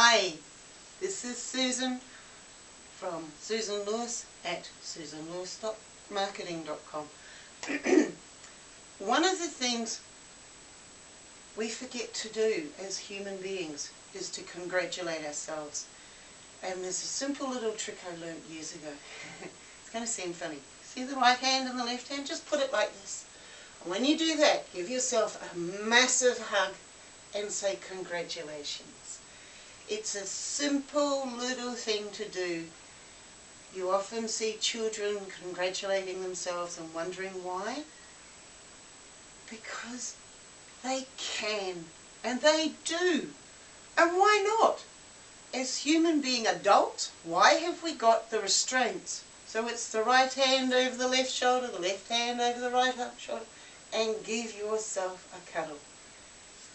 Hi, this is Susan from Susan Lewis at susanlewis.marketing.com. One of the things we forget to do as human beings is to congratulate ourselves. And there's a simple little trick I learned years ago. it's going to seem funny. See the right hand and the left hand? Just put it like this. When you do that, give yourself a massive hug and say congratulations. It's a simple little thing to do. You often see children congratulating themselves and wondering why. Because they can, and they do. And why not? As human being adults, why have we got the restraints? So it's the right hand over the left shoulder, the left hand over the right shoulder, and give yourself a cuddle.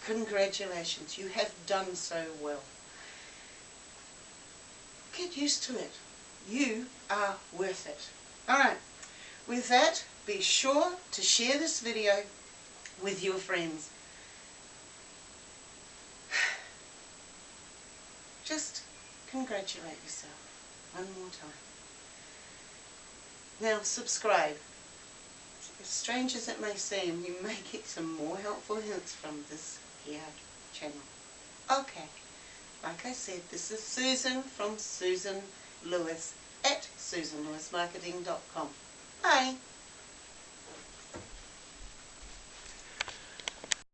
Congratulations, you have done so well. Used to it. You are worth it. Alright, with that, be sure to share this video with your friends. Just congratulate yourself one more time. Now subscribe. As strange as it may seem, you may get some more helpful hints from this here channel. Okay, like I said, this is Susan from Susan Lewis at susanlewismarketing.com. Bye.